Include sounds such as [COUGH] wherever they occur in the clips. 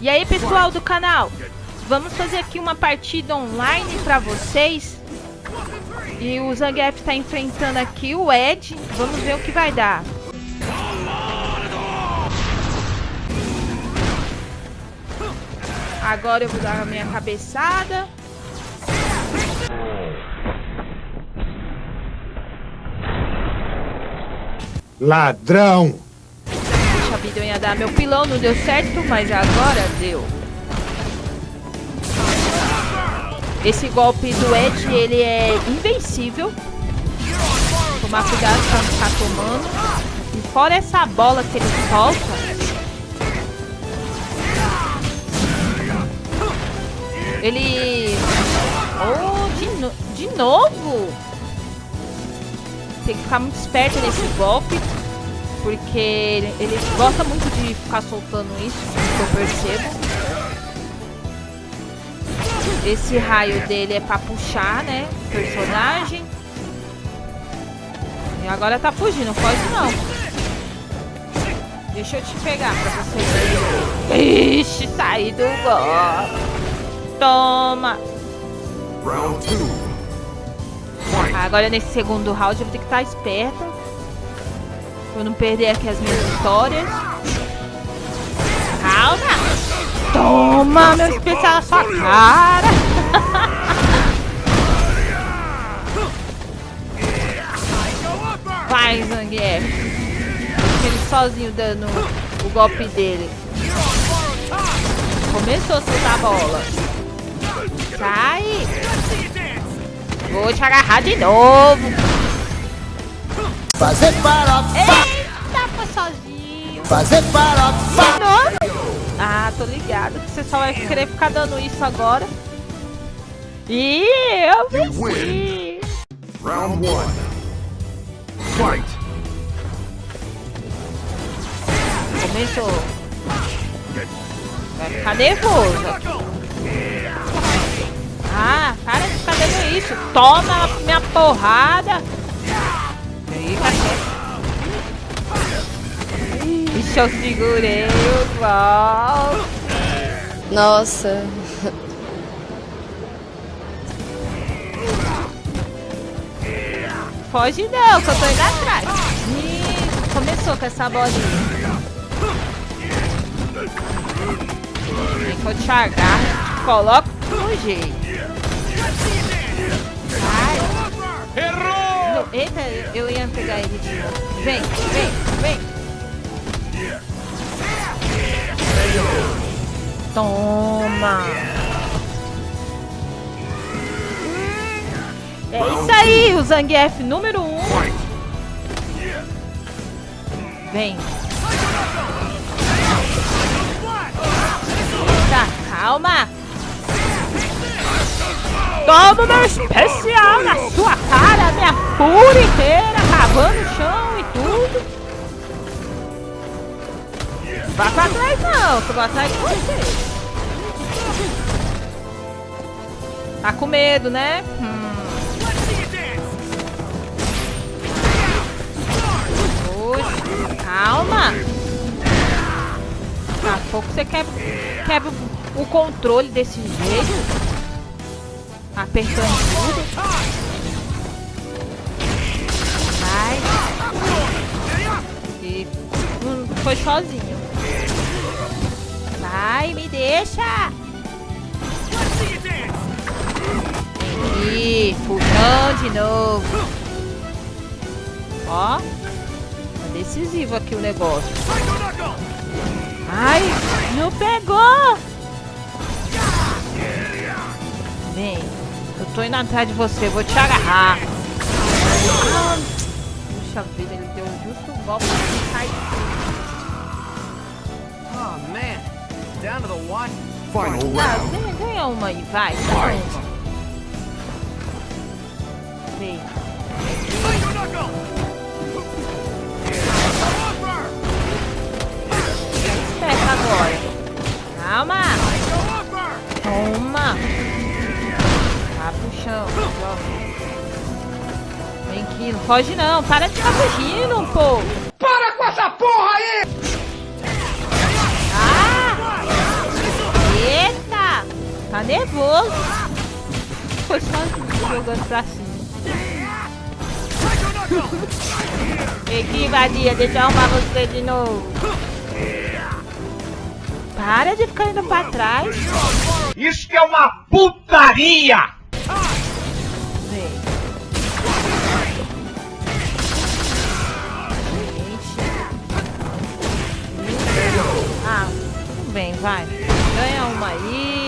E aí, pessoal do canal, vamos fazer aqui uma partida online pra vocês. E o Zangief tá enfrentando aqui o Ed. Vamos ver o que vai dar. Agora eu vou dar a minha cabeçada. Ladrão! Vida, eu ia dar meu pilão, não deu certo, mas agora deu. Esse golpe do Ed, ele é invencível. Tomar cuidado pra não ficar tomando. E fora essa bola que ele solta, Ele... Oh, de, no... de novo? Tem que ficar muito esperto nesse golpe. Porque ele, ele gosta muito de ficar soltando isso, que eu percebo. Esse raio dele é pra puxar, né? Personagem. E agora tá fugindo, pode não. Deixa eu te pegar pra você ver. Ixi, saí do gol. Toma. Round two. Agora nesse segundo round eu vou ter que estar esperta. Pra não perder aqui as minhas vitórias. Calma. Toma, meu especial na sua cara. Vai, Zangief. Ele sozinho dando o golpe dele. Começou a soltar a bola. Sai! Vou te agarrar de novo. Fazer farofa. Eita, foi sozinho. Fazer farofa. Ah, tô ligado que você só vai querer ficar dando isso agora. E eu venci. Round one. Fight. Começou. Vai ficar nervoso. Ah, para de ficar dando isso. Toma minha porrada. Ixi, eu segurei o gol. Nossa. Foge não, que eu tô indo atrás. Ih, começou com essa bolinha. Vem que eu te agarro, te coloco no jeito. Errou! eita, eu ia pegar ele de novo. Vem, vem, vem. Toma. É isso aí, o Zangief número 1. Um. Vem. Tá, calma. Toma meu especial na sua cara, minha pura inteira, cavando o chão Vá pra trás não, que eu vou atrás de você. Tá com medo, né? Hum. Calma. Daqui a pouco você quebra, quebra o controle desse jeito. Apertando tudo. Vai. E hum, foi sozinho. Vai, me deixa. E puxão de novo. Ó. Tá decisivo aqui o negócio. Ai, não pegou. Vem. Eu tô indo atrás de você, vou te agarrar. puxa vida, ele deu justo um golpe. Oh, man. Down to the one. Final round. Ganha, ganha uma aí, vai. Vem. Espera agora. Calma. Toma chão. Vem aqui, não foge não. Para de ficar fugindo, pô. Para com essa porra aí! Tá nervoso. Foi só jogando pra cima. [LAUGHS] Aqui, vadia, deixa eu arrumar você de novo. Para de ficar indo pra trás. Isso que é uma putaria! Ah, tudo bem, vai. Ganha uma aí.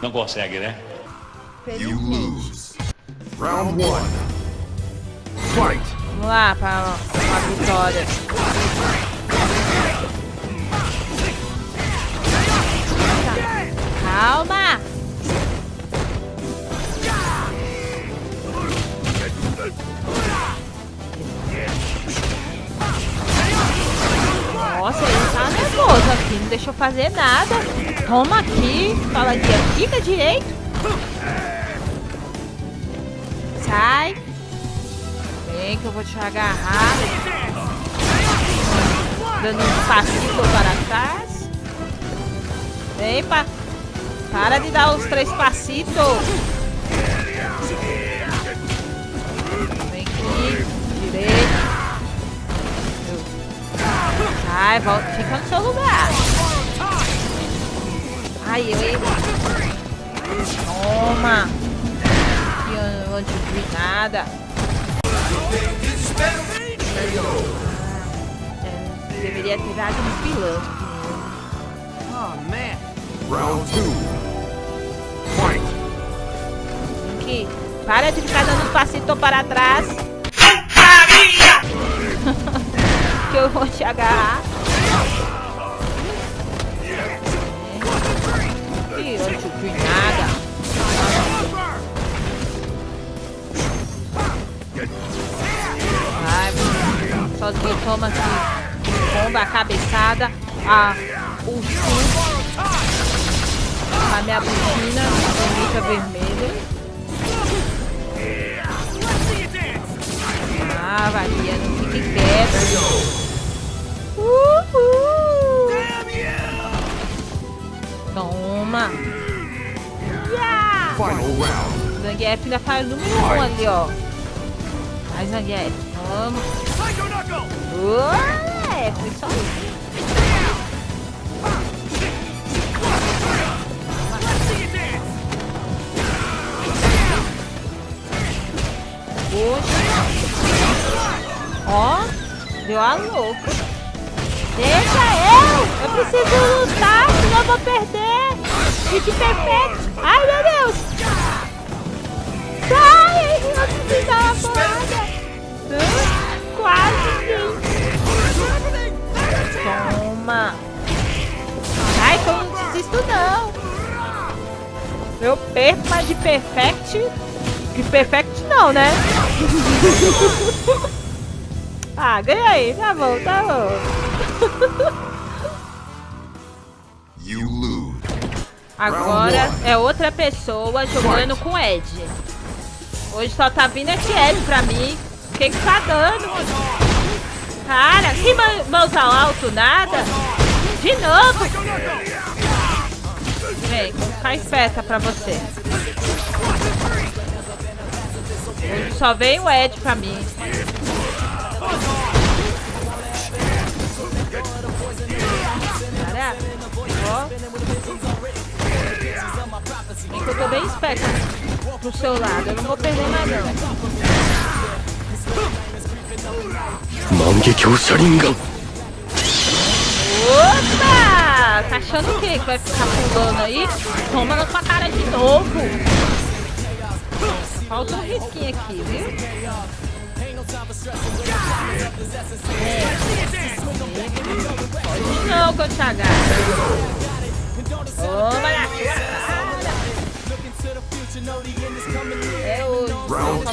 Não consegue, né? You lose. Round one. Fight! Vamos lá para uma vitória. Calma! Nossa, ele tá nervoso aqui, não deixa eu fazer nada. Toma aqui, fala aqui, fica direito. Sai. Vem que eu vou te agarrar. Dando um passinho para trás. Vem, pa... Para de dar os três passitos. Vem aqui. Direito. Sai, volta. Fica no seu lugar. Ai, eu ia... Toma. Eu não te vi nada. É, deveria ter dado um pilão. Round two. Fight! Aqui. Para de ficar dando passito para trás. [LAUGHS] que eu vou te agarrar. Ih, eu não nada. Vai, sozinho, toma aqui. Bomba, a cabeçada, a, o a minha butina, bonita vermelha. Ah, valia, não fique quieto. Zangief ainda o número 1 um ali, ó. Vai, Zangief. Vamos. Ué, foi só isso. Poxa. Ó, deu a louca. Deixa eu! Eu preciso lutar, senão eu vou perder. Hit perfect. Ai, meu Deus. Sai, eu preciso dar uma porrada. Quase, gente. Toma. Ai, que eu não desisto, não. Eu perco, mas de perfect... De perfect não, né? [LAUGHS] ah, ganhei. Tá bom, tá bom. You. Agora é outra pessoa jogando com Ed. Hoje só tá vindo esse Ed pra mim. O que que tá dando? Cara, que mã- mãozinho alto, nada. De novo. Vem, ficar esperta pra você. Hoje só vem o Ed pra mim. Cara, ó eu tô bem esperto pro seu lado. Eu não vou perder mais não. Mangekyou Sharingan. Opa! Tá achando o quê? Que vai ficar pulando aí? Toma na sua cara de novo. Falta um risquinho aqui, viu? É, pode não, Kochaga. Toma na é hoje. Round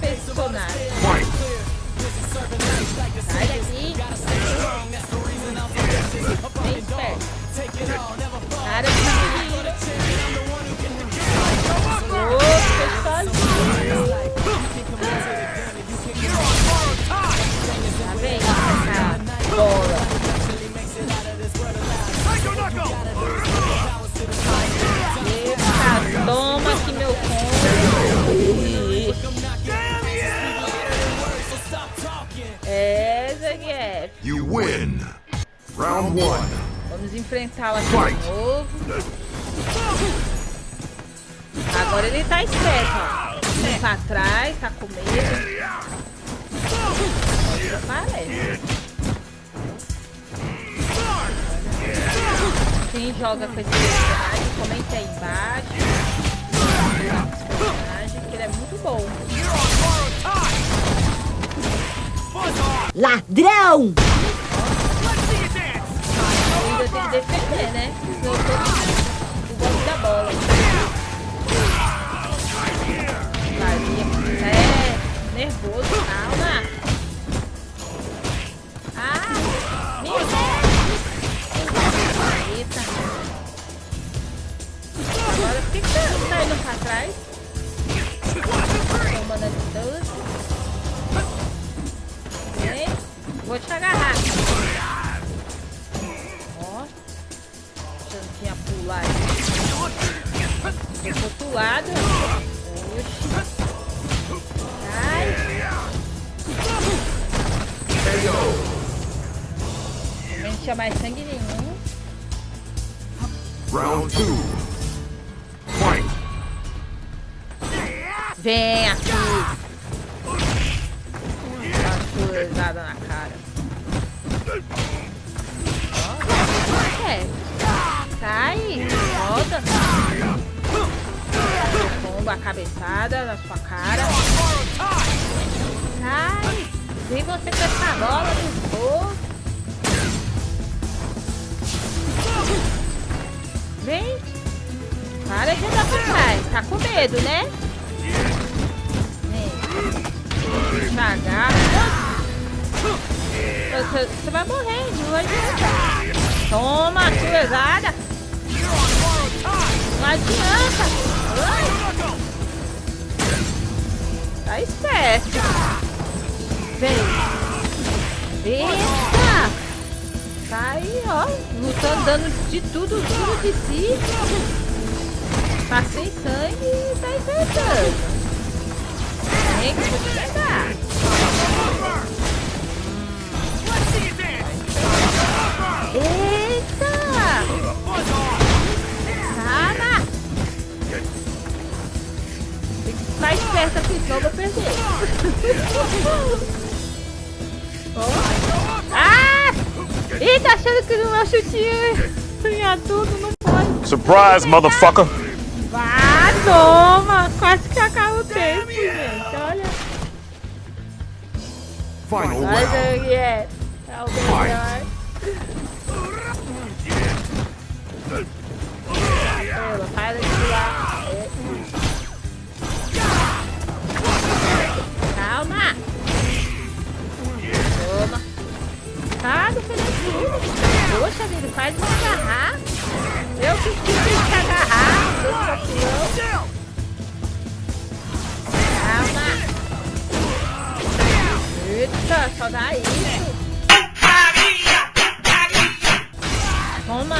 personagem. Fight! Sai daqui. Novo. Agora ele tá esperto, ó. Vem pra trás, tá com medo. Agora aparece. Quem joga com esse personagem, comente aí embaixo. Personagem, que ele é muito bom. Ladrão! Ainda tem que defender, né? Senão eu tô o golpe da bola. Tinha mais sangue nenhum. Round two. Fight. Vem aqui. Dá uma na cara. É. Sai, volta. Pomba a cabeçada na sua cara. Sai. Vem você com essa bola de fogo. Tá com medo, né? Vem. Devagar. Você, você vai morrer, não adianta. Toma, cruzada. Não adianta. Ai. Tá esperto. Vem. Eita. Tá aí, ó. Lutando, dando de tudo, tudo de si. Tá sem sangue e tá enfrentando. Vem que te pegar. Eita! Calma! Tem que ficar esperto aqui, senão eu vou perder. [LAUGHS] Ó. Ah! Ih, tá achando que no meu chutinho ganhar tudo? Não pode. Surprise, motherfucker. Toma! Quase que acaba o tempo, gente. Olha. Final round. o que é. É o melhor. Ela, para de pular. Calma. Toma. Defendendo Poxa vida, faz me agarrar. Eu que. Seu campeão. Calma. Eita, só dá isso. Toma.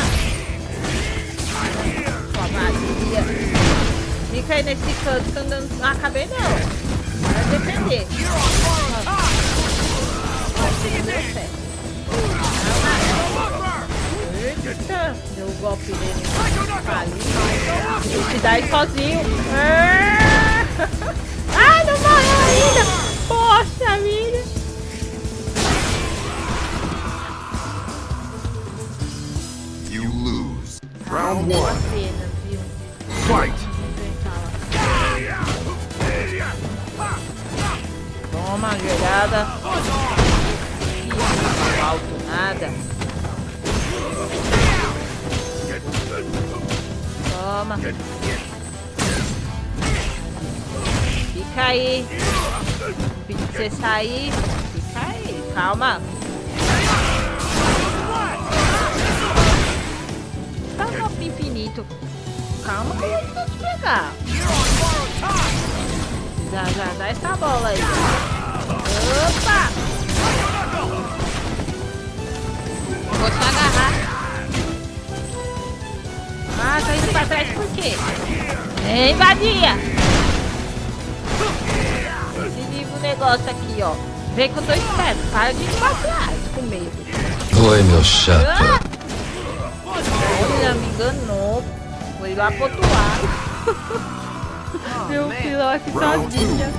Só vadia. Fica aí nesse canto que eu não não acabei. Deu certo. Deu o golpe dele ali. Ele te dá sozinho. Ah! [LAUGHS] Ai, não morreu ainda. Poxa vida. You lose. Round one. pena, viu? Fight. Toma, jogada. Não alto nada. Toma. Fica aí. Pedi pra você sair. Fica aí. Calma. Tá um golpe infinito. Calma que eu vou te pegar. Já, já, dá essa bola aí. Opa! Vou te agarrar. Ah, tá indo pra trás por quê? Vem, vadia! Se livra o negócio aqui, ó. Vem que eu tô esperto. Para de ir pra trás. com medo. Oi, meu chato. Olha, me enganou. Foi lá pro outro lado. [LAUGHS] Meu filho aqui sozinha.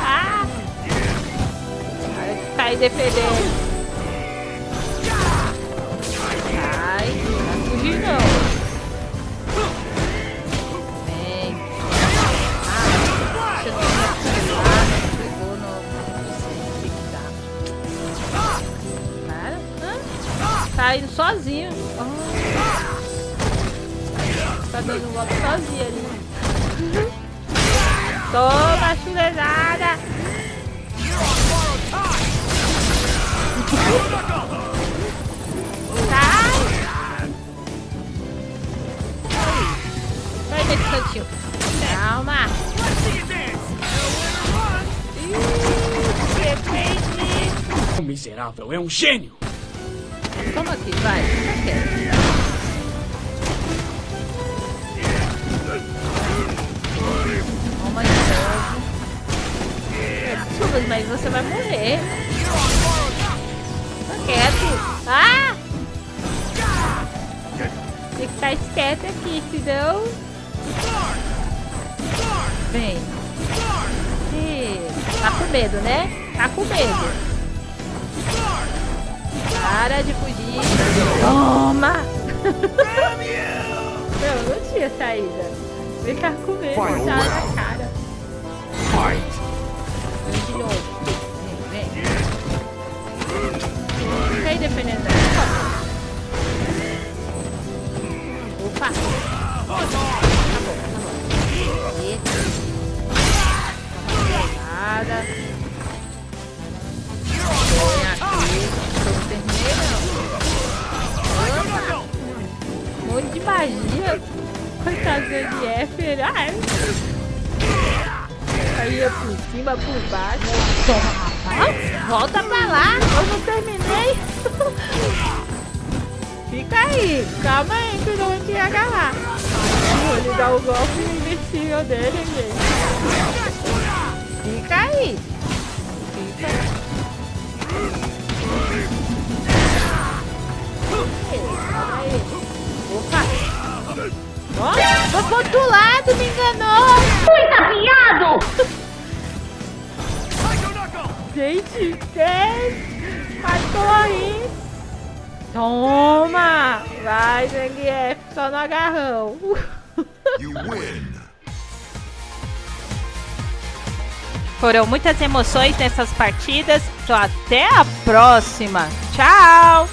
Ah! Aí defendendo. Tá indo sozinho. Tá dando um golpe sozinho ali. Toma, chulezada! Sai! Sai desse cantinho. Calma! Ih! O miserável é um gênio! Toma aqui, vai. Fica quieto. Toma de novo. Desculpa, mas você vai morrer. Fica quieto. Ah! Tem que ficar esperto aqui, senão... Vem. Ih, Tá com medo, né? Tá com medo. Para de fugir. Toma! Meu, não tinha saída. Vem cá com medo, Final tá na cara. Fight! Vem de novo. Vem, vem. Fica aí defendendo. Opa! Opa! Acabou, acabou. Eita. Nada. Terminei! Um monte de magia. Coitado do NF. Ai. Aí é por cima, por baixo. Ah, volta pra lá. Eu não terminei. [LAUGHS] Fica aí. Calma aí que não vou te agarrar. Vou lhe dar o golpe invencível dele, gente. Fica aí. Gente, quem matou aí? Toma! Vai, Zangief, só no agarrão. [LAUGHS] You win! Foram muitas emoções nessas partidas. Então, até a próxima. Tchau!